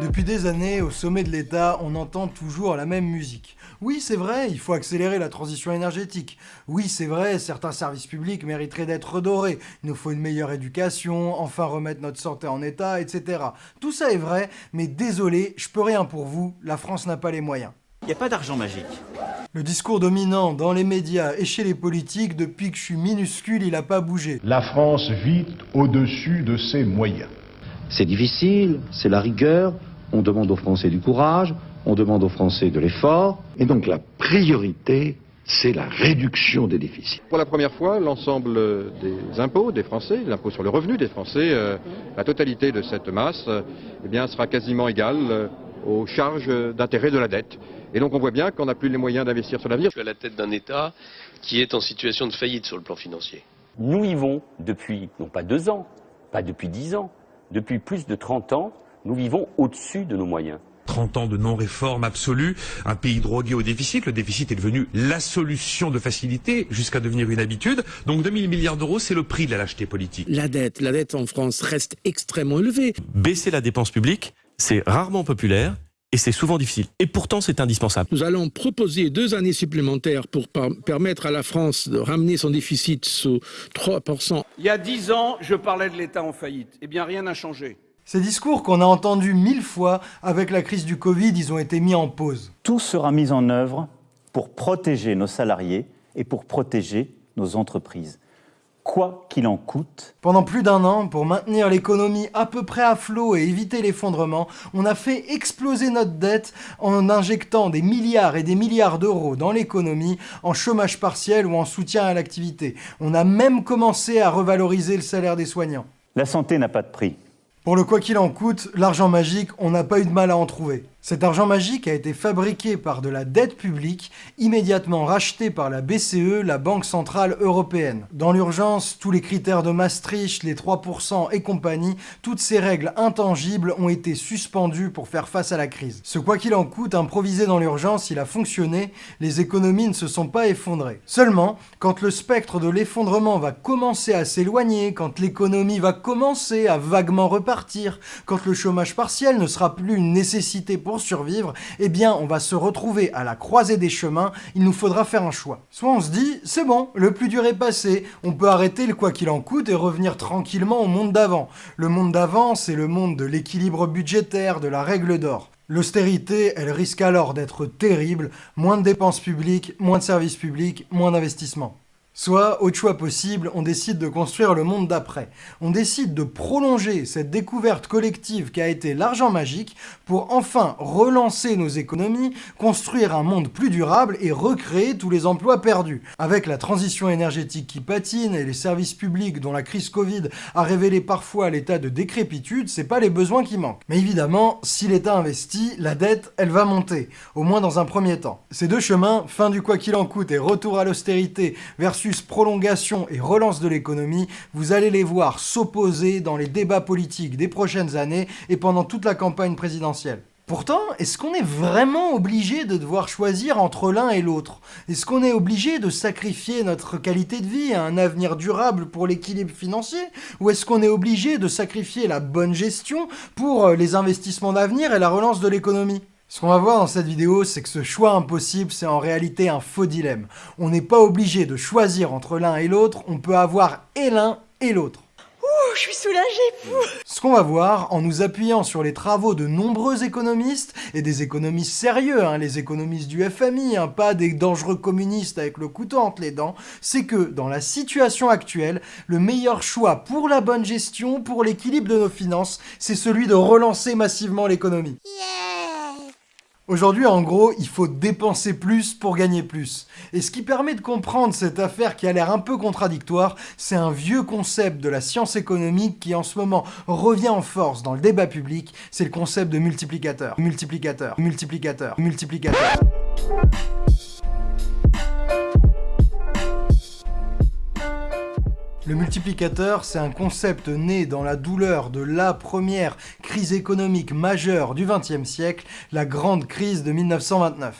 Depuis des années, au sommet de l'État, on entend toujours la même musique. Oui, c'est vrai, il faut accélérer la transition énergétique. Oui, c'est vrai, certains services publics mériteraient d'être redorés. Il nous faut une meilleure éducation, enfin remettre notre santé en état, etc. Tout ça est vrai, mais désolé, je peux rien pour vous, la France n'a pas les moyens. Il n'y a pas d'argent magique. Le discours dominant dans les médias et chez les politiques, depuis que je suis minuscule, il n'a pas bougé. La France vit au-dessus de ses moyens. C'est difficile, c'est la rigueur, on demande aux Français du courage, on demande aux Français de l'effort. Et donc la priorité, c'est la réduction des déficits. Pour la première fois, l'ensemble des impôts des Français, l'impôt sur le revenu des Français, euh, la totalité de cette masse, euh, eh bien, sera quasiment égale euh, aux charges d'intérêt de la dette. Et donc on voit bien qu'on n'a plus les moyens d'investir sur l'avenir. Je suis à la tête d'un État qui est en situation de faillite sur le plan financier. Nous vivons depuis, non pas deux ans, pas depuis dix ans, depuis plus de 30 ans, nous vivons au-dessus de nos moyens. 30 ans de non-réforme absolue, un pays drogué au déficit. Le déficit est devenu la solution de facilité jusqu'à devenir une habitude. Donc 2000 milliards d'euros, c'est le prix de la lâcheté politique. La dette, la dette en France reste extrêmement élevée. Baisser la dépense publique, c'est rarement populaire et c'est souvent difficile. Et pourtant, c'est indispensable. Nous allons proposer deux années supplémentaires pour permettre à la France de ramener son déficit sous 3%. Il y a dix ans, je parlais de l'État en faillite. Eh bien, rien n'a changé. Ces discours qu'on a entendus mille fois avec la crise du Covid, ils ont été mis en pause. Tout sera mis en œuvre pour protéger nos salariés et pour protéger nos entreprises quoi qu'il en coûte. Pendant plus d'un an, pour maintenir l'économie à peu près à flot et éviter l'effondrement, on a fait exploser notre dette en injectant des milliards et des milliards d'euros dans l'économie en chômage partiel ou en soutien à l'activité. On a même commencé à revaloriser le salaire des soignants. La santé n'a pas de prix. Pour le quoi qu'il en coûte, l'argent magique, on n'a pas eu de mal à en trouver. Cet argent magique a été fabriqué par de la dette publique, immédiatement rachetée par la BCE, la Banque Centrale Européenne. Dans l'urgence, tous les critères de Maastricht, les 3% et compagnie, toutes ces règles intangibles ont été suspendues pour faire face à la crise. Ce quoi qu'il en coûte, improvisé dans l'urgence, il a fonctionné, les économies ne se sont pas effondrées. Seulement, quand le spectre de l'effondrement va commencer à s'éloigner, quand l'économie va commencer à vaguement repartir, quand le chômage partiel ne sera plus une nécessité pour survivre, eh bien on va se retrouver à la croisée des chemins, il nous faudra faire un choix. Soit on se dit, c'est bon, le plus dur est passé, on peut arrêter le quoi qu'il en coûte et revenir tranquillement au monde d'avant. Le monde d'avant, c'est le monde de l'équilibre budgétaire, de la règle d'or. L'austérité, elle risque alors d'être terrible, moins de dépenses publiques, moins de services publics, moins d'investissements. Soit, autre choix possible, on décide de construire le monde d'après. On décide de prolonger cette découverte collective qui a été l'argent magique pour enfin relancer nos économies, construire un monde plus durable et recréer tous les emplois perdus. Avec la transition énergétique qui patine et les services publics dont la crise Covid a révélé parfois l'état de décrépitude, c'est pas les besoins qui manquent. Mais évidemment, si l'État investit, la dette, elle va monter, au moins dans un premier temps. Ces deux chemins, fin du quoi qu'il en coûte et retour à l'austérité versus prolongation et relance de l'économie, vous allez les voir s'opposer dans les débats politiques des prochaines années et pendant toute la campagne présidentielle. Pourtant, est-ce qu'on est vraiment obligé de devoir choisir entre l'un et l'autre? Est-ce qu'on est obligé de sacrifier notre qualité de vie à un avenir durable pour l'équilibre financier? Ou est-ce qu'on est obligé de sacrifier la bonne gestion pour euh, les investissements d'avenir et la relance de l'économie? Ce qu'on va voir dans cette vidéo, c'est que ce choix impossible, c'est en réalité un faux dilemme. On n'est pas obligé de choisir entre l'un et l'autre, on peut avoir et l'un et l'autre. Ouh, je suis soulagée Ce qu'on va voir, en nous appuyant sur les travaux de nombreux économistes, et des économistes sérieux, hein, les économistes du FMI, hein, pas des dangereux communistes avec le couteau entre les dents, c'est que, dans la situation actuelle, le meilleur choix pour la bonne gestion, pour l'équilibre de nos finances, c'est celui de relancer massivement l'économie. Aujourd'hui, en gros, il faut dépenser plus pour gagner plus. Et ce qui permet de comprendre cette affaire qui a l'air un peu contradictoire, c'est un vieux concept de la science économique qui en ce moment revient en force dans le débat public, c'est le concept de multiplicateur. Multiplicateur, multiplicateur, multiplicateur. Le multiplicateur, c'est un concept né dans la douleur de la première crise économique majeure du XXe siècle, la grande crise de 1929.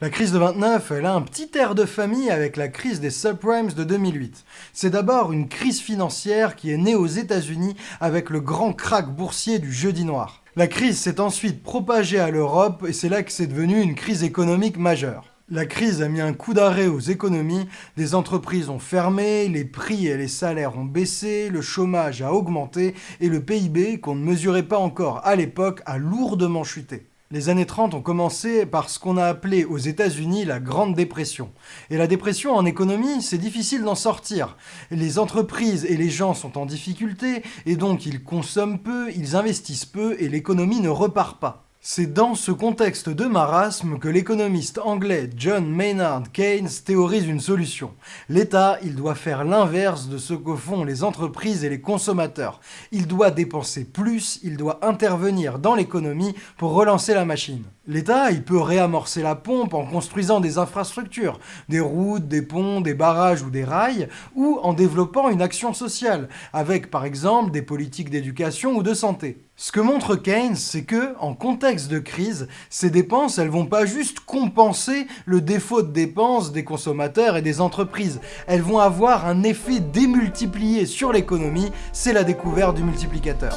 La crise de 29, elle a un petit air de famille avec la crise des subprimes de 2008. C'est d'abord une crise financière qui est née aux États-Unis avec le grand krach boursier du jeudi noir. La crise s'est ensuite propagée à l'Europe et c'est là que c'est devenu une crise économique majeure. La crise a mis un coup d'arrêt aux économies, des entreprises ont fermé, les prix et les salaires ont baissé, le chômage a augmenté et le PIB, qu'on ne mesurait pas encore à l'époque, a lourdement chuté. Les années 30 ont commencé par ce qu'on a appelé aux États-Unis la Grande Dépression. Et la dépression en économie, c'est difficile d'en sortir. Les entreprises et les gens sont en difficulté, et donc ils consomment peu, ils investissent peu, et l'économie ne repart pas. C'est dans ce contexte de marasme que l'économiste anglais John Maynard Keynes théorise une solution. L'État, il doit faire l'inverse de ce que font les entreprises et les consommateurs. Il doit dépenser plus, il doit intervenir dans l'économie pour relancer la machine. L'État, il peut réamorcer la pompe en construisant des infrastructures, des routes, des ponts, des barrages ou des rails, ou en développant une action sociale, avec par exemple des politiques d'éducation ou de santé. Ce que montre Keynes, c'est que, en contexte de crise, ces dépenses, elles vont pas juste compenser le défaut de dépenses des consommateurs et des entreprises. Elles vont avoir un effet démultiplié sur l'économie, c'est la découverte du multiplicateur.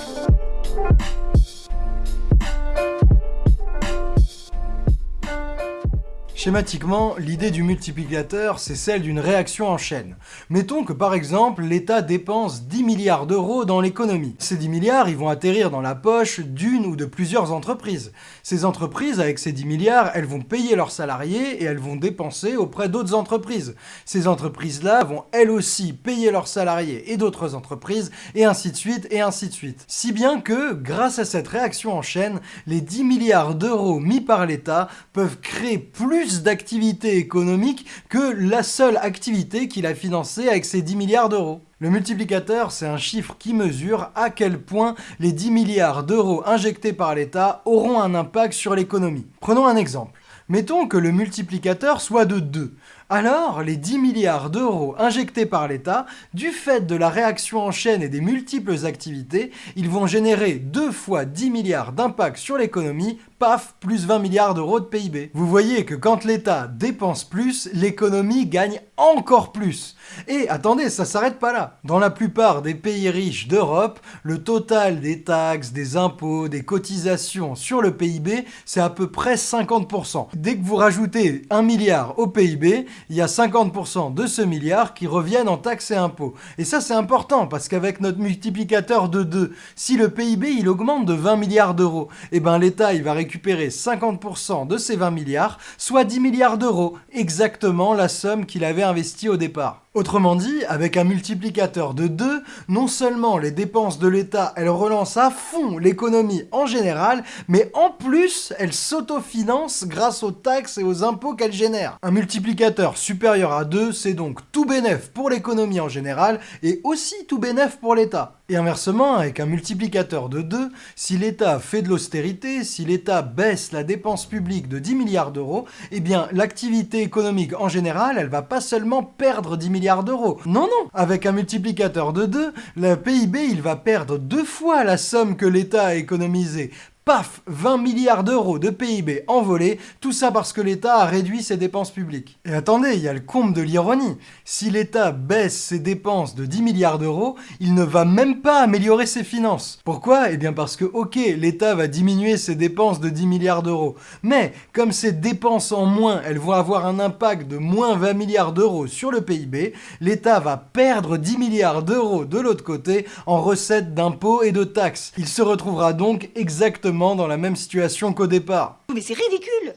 Schématiquement, l'idée du multiplicateur, c'est celle d'une réaction en chaîne. Mettons que par exemple, l'État dépense 10 milliards d'euros dans l'économie. Ces 10 milliards, ils vont atterrir dans la poche d'une ou de plusieurs entreprises. Ces entreprises, avec ces 10 milliards, elles vont payer leurs salariés et elles vont dépenser auprès d'autres entreprises. Ces entreprises-là vont elles aussi payer leurs salariés et d'autres entreprises, et ainsi de suite, et ainsi de suite. Si bien que, grâce à cette réaction en chaîne, les 10 milliards d'euros mis par l'État peuvent créer plus d'activité économique que la seule activité qu'il a financée avec ses 10 milliards d'euros. Le multiplicateur, c'est un chiffre qui mesure à quel point les 10 milliards d'euros injectés par l'État auront un impact sur l'économie. Prenons un exemple. Mettons que le multiplicateur soit de 2. Alors, les 10 milliards d'euros injectés par l'État, du fait de la réaction en chaîne et des multiples activités, ils vont générer 2 fois 10 milliards d'impact sur l'économie paf, plus 20 milliards d'euros de PIB. Vous voyez que quand l'État dépense plus, l'économie gagne encore plus. Et attendez, ça s'arrête pas là. Dans la plupart des pays riches d'Europe, le total des taxes, des impôts, des cotisations sur le PIB, c'est à peu près 50%. Dès que vous rajoutez 1 milliard au PIB, il y a 50% de ce milliard qui reviennent en taxes et impôts. Et ça c'est important parce qu'avec notre multiplicateur de 2, si le PIB il augmente de 20 milliards d'euros, et eh ben l'État il va récupérer récupérer 50% de ces 20 milliards, soit 10 milliards d'euros, exactement la somme qu'il avait investie au départ. Autrement dit, avec un multiplicateur de 2, non seulement les dépenses de l'État, elles relancent à fond l'économie en général, mais en plus, elles s'autofinancent grâce aux taxes et aux impôts qu'elles génèrent. Un multiplicateur supérieur à 2, c'est donc tout bénéf pour l'économie en général, et aussi tout bénéf pour l'État. Et inversement, avec un multiplicateur de 2, si l'État fait de l'austérité, si l'État baisse la dépense publique de 10 milliards d'euros, eh bien l'activité économique en général, elle va pas seulement perdre 10 milliards d'euros. Non, non Avec un multiplicateur de 2, le PIB, il va perdre deux fois la somme que l'État a économisée paf, 20 milliards d'euros de PIB envolés, tout ça parce que l'État a réduit ses dépenses publiques. Et attendez, il y a le comble de l'ironie. Si l'État baisse ses dépenses de 10 milliards d'euros, il ne va même pas améliorer ses finances. Pourquoi? Eh bien parce que, ok, l'État va diminuer ses dépenses de 10 milliards d'euros, mais comme ces dépenses en moins, elles vont avoir un impact de moins 20 milliards d'euros sur le PIB, l'État va perdre 10 milliards d'euros de l'autre côté en recettes d'impôts et de taxes. Il se retrouvera donc exactement dans la même situation qu'au départ. Mais c'est ridicule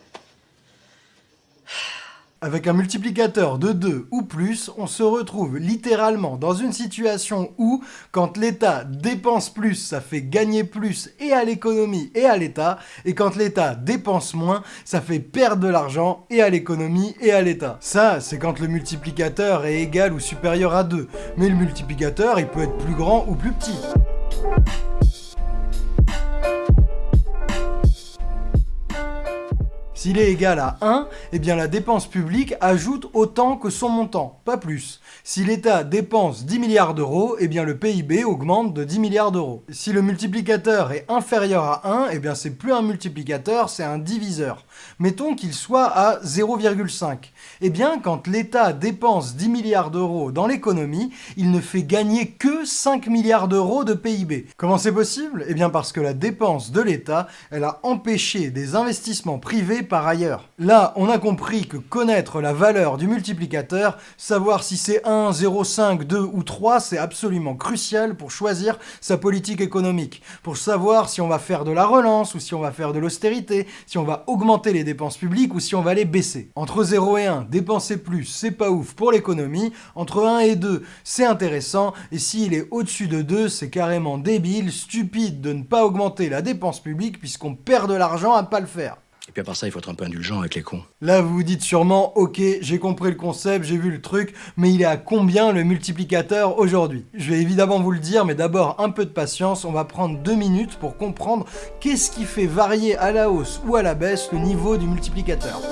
avec un multiplicateur de 2 ou plus, on se retrouve littéralement dans une situation où, quand l'État dépense plus, ça fait gagner plus et à l'économie et à l'État, et quand l'État dépense moins, ça fait perdre de l'argent et à l'économie et à l'État. Ça, c'est quand le multiplicateur est égal ou supérieur à 2, mais le multiplicateur, il peut être plus grand ou plus petit. S'il est égal à 1, eh bien la dépense publique ajoute autant que son montant, pas plus. Si l'État dépense 10 milliards d'euros, eh bien le PIB augmente de 10 milliards d'euros. Si le multiplicateur est inférieur à 1, eh bien c'est plus un multiplicateur, c'est un diviseur. Mettons qu'il soit à 0,5. Eh bien, quand l'État dépense 10 milliards d'euros dans l'économie, il ne fait gagner que 5 milliards d'euros de PIB. Comment c'est possible? Eh bien parce que la dépense de l'État, elle a empêché des investissements privés ailleurs. Là, on a compris que connaître la valeur du multiplicateur, savoir si c'est 1, 0,5, 2 ou 3, c'est absolument crucial pour choisir sa politique économique, pour savoir si on va faire de la relance ou si on va faire de l'austérité, si on va augmenter les dépenses publiques ou si on va les baisser. Entre 0 et 1, dépenser plus, c'est pas ouf pour l'économie. Entre 1 et 2, c'est intéressant. Et s'il est au-dessus de 2, c'est carrément débile, stupide de ne pas augmenter la dépense publique puisqu'on perd de l'argent à pas le faire. Et puis à part ça, il faut être un peu indulgent avec les cons. Là, vous vous dites sûrement, ok, j'ai compris le concept, j'ai vu le truc, mais il est à combien le multiplicateur aujourd'hui? Je vais évidemment vous le dire, mais d'abord un peu de patience, on va prendre deux minutes pour comprendre qu'est-ce qui fait varier à la hausse ou à la baisse le niveau du multiplicateur.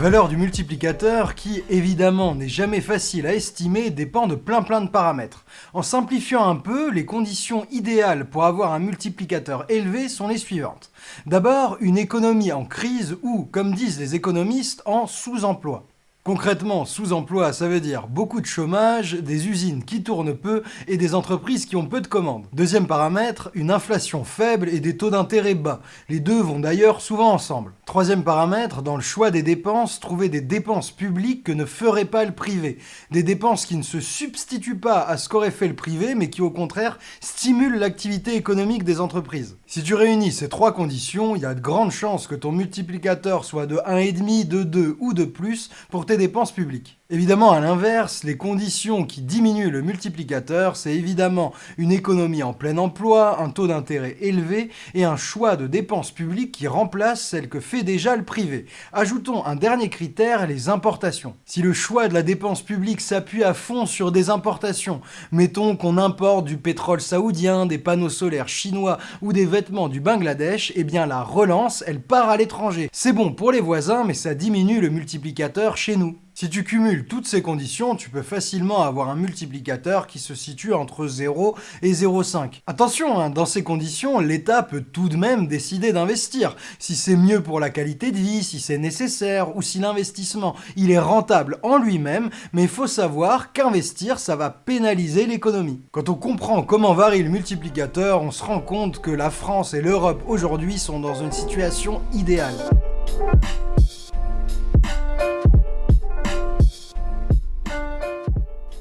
Valeur du multiplicateur, qui évidemment n'est jamais facile à estimer, dépend de plein plein de paramètres. En simplifiant un peu, les conditions idéales pour avoir un multiplicateur élevé sont les suivantes. D'abord, une économie en crise ou, comme disent les économistes, en sous-emploi. Concrètement, sous-emploi, ça veut dire beaucoup de chômage, des usines qui tournent peu et des entreprises qui ont peu de commandes. Deuxième paramètre, une inflation faible et des taux d'intérêt bas. Les deux vont d'ailleurs souvent ensemble. Troisième paramètre, dans le choix des dépenses, trouver des dépenses publiques que ne ferait pas le privé. Des dépenses qui ne se substituent pas à ce qu'aurait fait le privé, mais qui au contraire stimulent l'activité économique des entreprises. Si tu réunis ces trois conditions, il y a de grandes chances que ton multiplicateur soit de 1,5, de 2 ou de plus pour tes dépenses publiques. Évidemment, à l'inverse, les conditions qui diminuent le multiplicateur, c'est évidemment une économie en plein emploi, un taux d'intérêt élevé et un choix de dépenses publiques qui remplace celle que fait déjà le privé. Ajoutons un dernier critère, les importations. Si le choix de la dépense publique s'appuie à fond sur des importations, mettons qu'on importe du pétrole saoudien, des panneaux solaires chinois ou des vêtements du Bangladesh, eh bien la relance, elle part à l'étranger. C'est bon pour les voisins, mais ça diminue le multiplicateur chez nous. Si tu cumules toutes ces conditions, tu peux facilement avoir un multiplicateur qui se situe entre 0 et 0,5. Attention, hein, dans ces conditions, l'État peut tout de même décider d'investir, si c'est mieux pour la qualité de vie, si c'est nécessaire, ou si l'investissement il est rentable en lui-même, mais il faut savoir qu'investir, ça va pénaliser l'économie. Quand on comprend comment varie le multiplicateur, on se rend compte que la France et l'Europe aujourd'hui sont dans une situation idéale.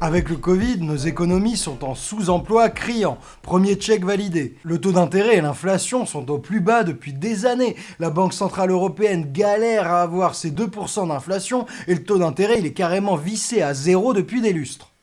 Avec le Covid, nos économies sont en sous-emploi criant. Premier check validé. Le taux d'intérêt et l'inflation sont au plus bas depuis des années. La Banque Centrale Européenne galère à avoir ses 2% d'inflation et le taux d'intérêt il est carrément vissé à zéro depuis des lustres.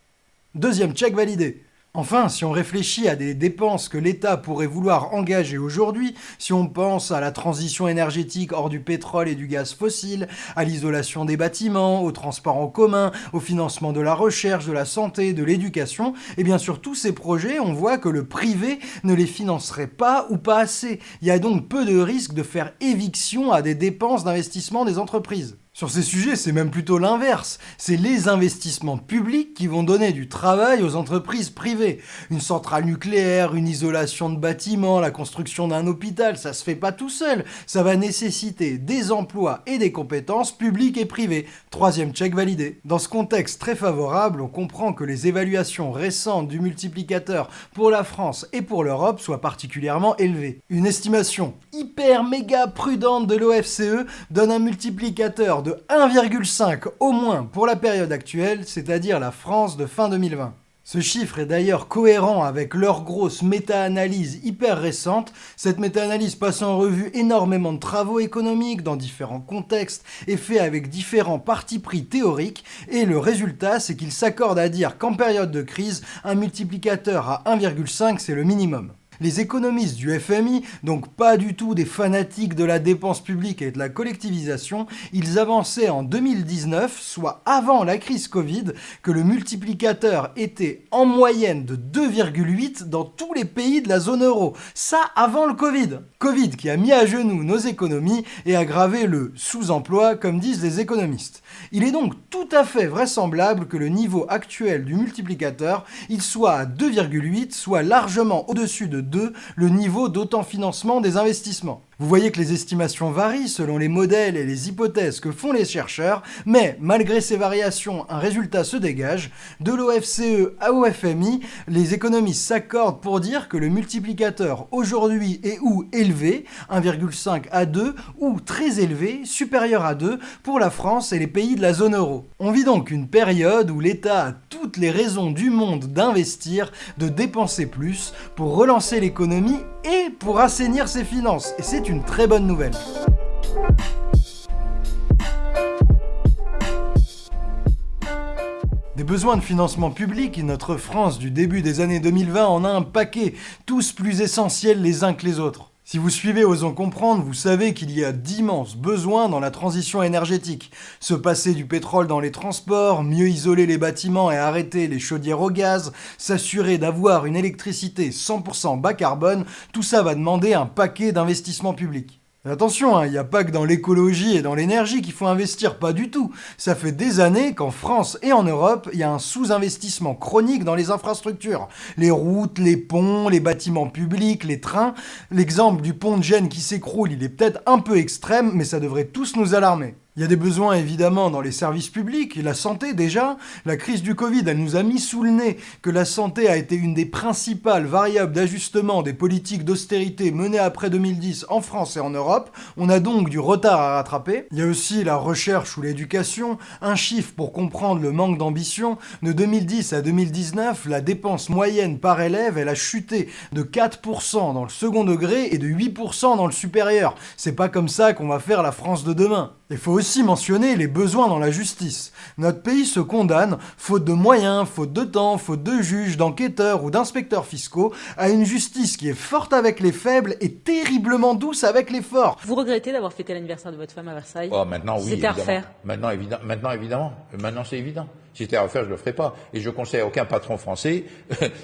Deuxième check validé. Enfin, si on réfléchit à des dépenses que l'État pourrait vouloir engager aujourd'hui, si on pense à la transition énergétique hors du pétrole et du gaz fossile, à l'isolation des bâtiments, au transport en commun, au financement de la recherche, de la santé, de l'éducation, et bien sur tous ces projets, on voit que le privé ne les financerait pas ou pas assez. Il y a donc peu de risque de faire éviction à des dépenses d'investissement des entreprises. Sur ces sujets, c'est même plutôt l'inverse. C'est les investissements publics qui vont donner du travail aux entreprises privées. Une centrale nucléaire, une isolation de bâtiments, la construction d'un hôpital, ça se fait pas tout seul. Ça va nécessiter des emplois et des compétences publiques et privées. Troisième check validé. Dans ce contexte très favorable, on comprend que les évaluations récentes du multiplicateur pour la France et pour l'Europe soient particulièrement élevées. Une estimation hyper méga prudente de l'OFCE donne un multiplicateur de 1,5 au moins pour la période actuelle, c'est-à-dire la France de fin 2020. Ce chiffre est d'ailleurs cohérent avec leur grosse méta-analyse hyper récente, cette méta-analyse passe en revue énormément de travaux économiques dans différents contextes et fait avec différents partis pris théoriques, et le résultat c'est qu'ils s'accordent à dire qu'en période de crise, un multiplicateur à 1,5 c'est le minimum. Les économistes du FMI, donc pas du tout des fanatiques de la dépense publique et de la collectivisation, ils avançaient en 2019, soit avant la crise Covid, que le multiplicateur était en moyenne de 2,8 dans tous les pays de la zone euro. Ça avant le Covid. Covid qui a mis à genoux nos économies et aggravé le sous-emploi, comme disent les économistes. Il est donc tout à fait vraisemblable que le niveau actuel du multiplicateur, il soit à 2,8, soit largement au-dessus de 2 le niveau d'autant-financement des investissements. Vous voyez que les estimations varient selon les modèles et les hypothèses que font les chercheurs, mais malgré ces variations, un résultat se dégage. De l'OFCE à OFMI, les économistes s'accordent pour dire que le multiplicateur aujourd'hui est ou élevé, 1,5 à 2, ou très élevé, supérieur à 2, pour la France et les pays de la zone euro. On vit donc une période où l'État a toutes les raisons du monde d'investir, de dépenser plus, pour relancer l'économie et pour assainir ses finances. Une très bonne nouvelle. Des besoins de financement public, notre France du début des années 2020 en a un paquet, tous plus essentiels les uns que les autres. Si vous suivez Osons Comprendre, vous savez qu'il y a d'immenses besoins dans la transition énergétique. Se passer du pétrole dans les transports, mieux isoler les bâtiments et arrêter les chaudières au gaz, s'assurer d'avoir une électricité 100% bas carbone, tout ça va demander un paquet d'investissements publics. Attention, il hein, n'y a pas que dans l'écologie et dans l'énergie qu'il faut investir, pas du tout. Ça fait des années qu'en France et en Europe, il y a un sous-investissement chronique dans les infrastructures. Les routes, les ponts, les bâtiments publics, les trains. L'exemple du pont de Gênes qui s'écroule, il est peut-être un peu extrême, mais ça devrait tous nous alarmer. Il y a des besoins évidemment dans les services publics, la santé déjà. La crise du Covid, elle nous a mis sous le nez que la santé a été une des principales variables d'ajustement des politiques d'austérité menées après 2010 en France et en Europe. On a donc du retard à rattraper. Il y a aussi la recherche ou l'éducation. Un chiffre pour comprendre le manque d'ambition. De 2010 à 2019, la dépense moyenne par élève, elle a chuté de 4% dans le second degré et de 8% dans le supérieur. C'est pas comme ça qu'on va faire la France de demain. Il faut aussi mentionner les besoins dans la justice. Notre pays se condamne, faute de moyens, faute de temps, faute de juges, d'enquêteurs ou d'inspecteurs fiscaux, à une justice qui est forte avec les faibles et terriblement douce avec les forts. Vous regrettez d'avoir fêté l'anniversaire de votre femme à Versailles? Oh, maintenant oui. C'était à refaire. Maintenant, évidemment. Maintenant, évidemment. Maintenant, c'est évident. Si c'était à refaire, je ne le ferais pas. Et je conseille à aucun patron français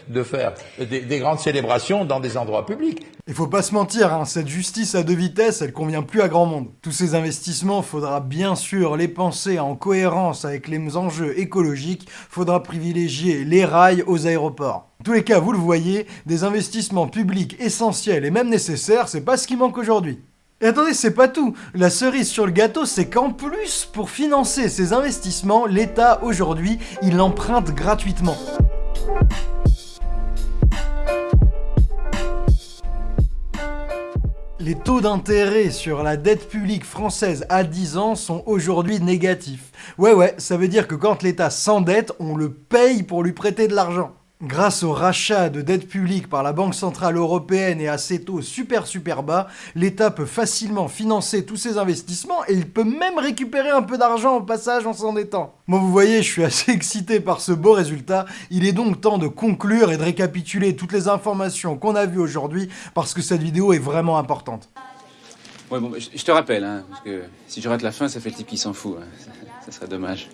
de faire des, grandes célébrations dans des endroits publics. Il faut pas se mentir, hein, cette justice à deux vitesses, elle convient plus à grand monde. Tous ces investissements, faudra bien sûr les penser en cohérence avec les enjeux écologiques, faudra privilégier les rails aux aéroports. En tous les cas, vous le voyez, des investissements publics essentiels et même nécessaires, c'est pas ce qui manque aujourd'hui. Et attendez, c'est pas tout. La cerise sur le gâteau, c'est qu'en plus, pour financer ces investissements, l'État, aujourd'hui, il emprunte gratuitement. Les taux d'intérêt sur la dette publique française à 10 ans sont aujourd'hui négatifs. Ouais ouais, ça veut dire que quand l'État s'endette, on le paye pour lui prêter de l'argent. Grâce au rachat de dettes publiques par la Banque Centrale Européenne et à ces taux super super bas, l'État peut facilement financer tous ses investissements et il peut même récupérer un peu d'argent au passage en s'endettant. Bon vous voyez, je suis assez excité par ce beau résultat, il est donc temps de conclure et de récapituler toutes les informations qu'on a vues aujourd'hui parce que cette vidéo est vraiment importante. Ouais bon, je te rappelle, hein, parce que si je rate la fin, ça fait le type qui s'en fout, hein. ça serait dommage.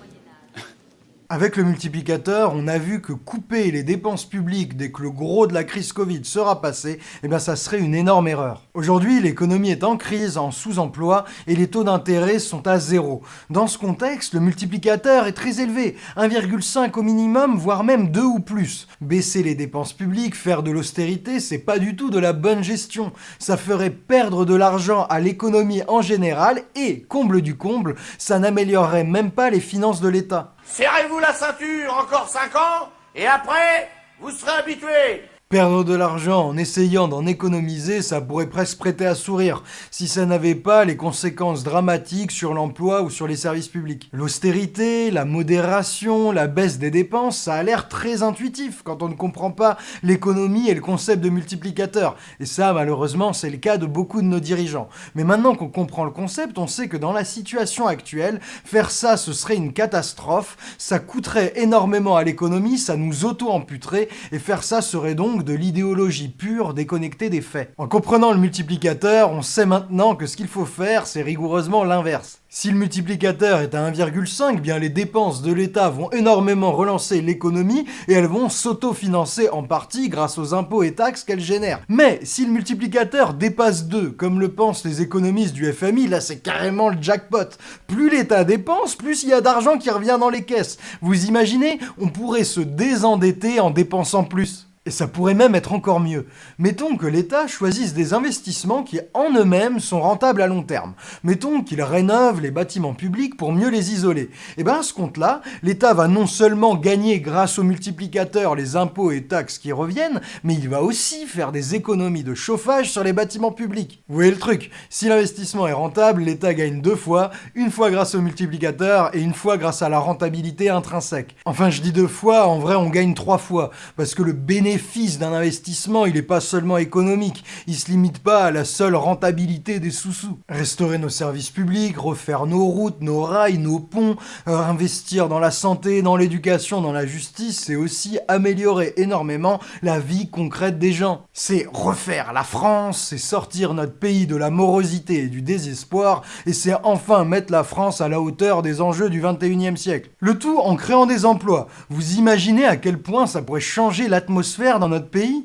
Avec le multiplicateur, on a vu que couper les dépenses publiques dès que le gros de la crise Covid sera passé, eh bien ça serait une énorme erreur. Aujourd'hui, l'économie est en crise, en sous-emploi, et les taux d'intérêt sont à zéro. Dans ce contexte, le multiplicateur est très élevé, 1,5 au minimum, voire même 2 ou plus. Baisser les dépenses publiques, faire de l'austérité, c'est pas du tout de la bonne gestion. Ça ferait perdre de l'argent à l'économie en général, et, comble du comble, ça n'améliorerait même pas les finances de l'État. Serrez-vous la ceinture encore 5 ans, et après, vous serez habitués. Perdre de l'argent en essayant d'en économiser, ça pourrait presque prêter à sourire, si ça n'avait pas les conséquences dramatiques sur l'emploi ou sur les services publics. L'austérité, la modération, la baisse des dépenses, ça a l'air très intuitif quand on ne comprend pas l'économie et le concept de multiplicateur. Et ça, malheureusement, c'est le cas de beaucoup de nos dirigeants. Mais maintenant qu'on comprend le concept, on sait que dans la situation actuelle, faire ça, ce serait une catastrophe, ça coûterait énormément à l'économie, ça nous auto-amputerait, et faire ça serait donc de l'idéologie pure déconnectée des faits. En comprenant le multiplicateur, on sait maintenant que ce qu'il faut faire, c'est rigoureusement l'inverse. Si le multiplicateur est à 1,5, bien les dépenses de l'État vont énormément relancer l'économie et elles vont s'autofinancer en partie grâce aux impôts et taxes qu'elles génèrent. Mais si le multiplicateur dépasse 2, comme le pensent les économistes du FMI, là c'est carrément le jackpot. Plus l'État dépense, plus il y a d'argent qui revient dans les caisses. Vous imaginez, on pourrait se désendetter en dépensant plus. Et ça pourrait même être encore mieux. Mettons que l'État choisisse des investissements qui en eux-mêmes sont rentables à long terme. Mettons qu'il rénove les bâtiments publics pour mieux les isoler. Et bien à ce compte-là, l'État va non seulement gagner grâce aux multiplicateurs les impôts et taxes qui reviennent, mais il va aussi faire des économies de chauffage sur les bâtiments publics. Vous voyez le truc? Si l'investissement est rentable, l'État gagne deux fois, une fois grâce aux multiplicateurs et une fois grâce à la rentabilité intrinsèque. Enfin je dis deux fois, en vrai on gagne trois fois, parce que le bénéfice bénéfice d'un investissement, il n'est pas seulement économique, il se limite pas à la seule rentabilité des sous-sous. Restaurer nos services publics, refaire nos routes, nos rails, nos ponts, euh, investir dans la santé, dans l'éducation, dans la justice, c'est aussi améliorer énormément la vie concrète des gens. C'est refaire la France, c'est sortir notre pays de la morosité et du désespoir, et c'est enfin mettre la France à la hauteur des enjeux du 21e siècle. Le tout en créant des emplois. Vous imaginez à quel point ça pourrait changer l'atmosphère dans notre pays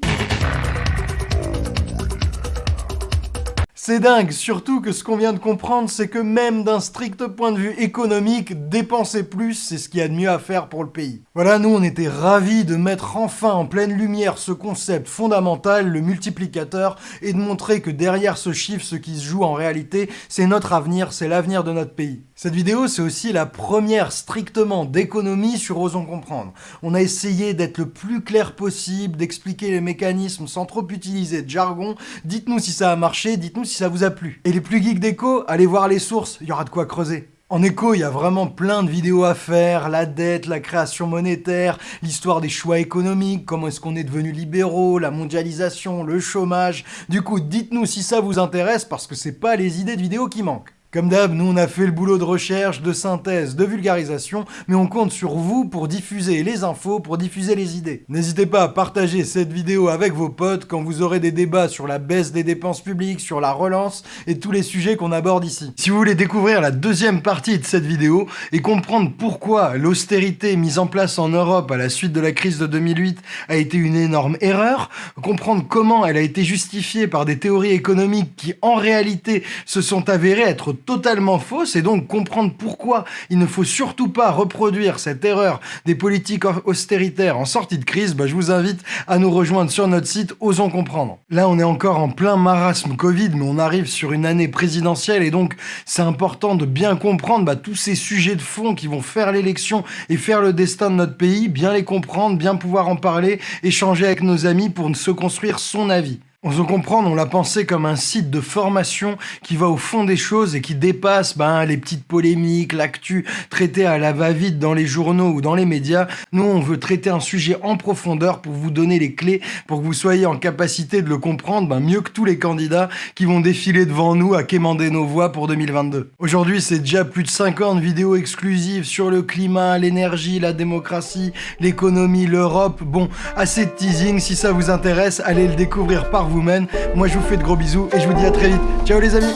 C'est dingue, surtout que ce qu'on vient de comprendre, c'est que même d'un strict point de vue économique, dépenser plus, c'est ce qu'il y a de mieux à faire pour le pays. Voilà, nous on était ravis de mettre enfin en pleine lumière ce concept fondamental, le multiplicateur, et de montrer que derrière ce chiffre, ce qui se joue en réalité, c'est notre avenir, c'est l'avenir de notre pays. Cette vidéo, c'est aussi la première strictement d'économie sur Osons Comprendre. On a essayé d'être le plus clair possible, d'expliquer les mécanismes sans trop utiliser de jargon. Dites-nous si ça a marché, dites-nous si ça vous a plu. Et les plus geeks d'éco, allez voir les sources, il y aura de quoi creuser. En écho, il y a vraiment plein de vidéos à faire, la dette, la création monétaire, l'histoire des choix économiques, comment est-ce qu'on est devenu libéraux, la mondialisation, le chômage. Du coup, dites-nous si ça vous intéresse parce que c'est pas les idées de vidéos qui manquent. Comme d'hab, nous on a fait le boulot de recherche, de synthèse, de vulgarisation, mais on compte sur vous pour diffuser les infos, pour diffuser les idées. N'hésitez pas à partager cette vidéo avec vos potes quand vous aurez des débats sur la baisse des dépenses publiques, sur la relance et tous les sujets qu'on aborde ici. Si vous voulez découvrir la deuxième partie de cette vidéo et comprendre pourquoi l'austérité mise en place en Europe à la suite de la crise de 2008 a été une énorme erreur, comprendre comment elle a été justifiée par des théories économiques qui en réalité se sont avérées être totalement fausse et donc comprendre pourquoi il ne faut surtout pas reproduire cette erreur des politiques austéritaires en sortie de crise, bah, je vous invite à nous rejoindre sur notre site Osons Comprendre. Là, on est encore en plein marasme Covid, mais on arrive sur une année présidentielle et donc c'est important de bien comprendre bah, tous ces sujets de fond qui vont faire l'élection et faire le destin de notre pays, bien les comprendre, bien pouvoir en parler, échanger avec nos amis pour se construire son avis. On se comprendre, on l'a pensé comme un site de formation qui va au fond des choses et qui dépasse ben, les petites polémiques, l'actu traité à la va-vite dans les journaux ou dans les médias. Nous, on veut traiter un sujet en profondeur pour vous donner les clés, pour que vous soyez en capacité de le comprendre ben, mieux que tous les candidats qui vont défiler devant nous à quémander nos voix pour 2022. Aujourd'hui, c'est déjà plus de 50 vidéos exclusives sur le climat, l'énergie, la démocratie, l'économie, l'Europe. Bon, assez de teasing, si ça vous intéresse, allez le découvrir par vous Woman. Moi, je vous fais de gros bisous et je vous dis à très vite. Ciao les amis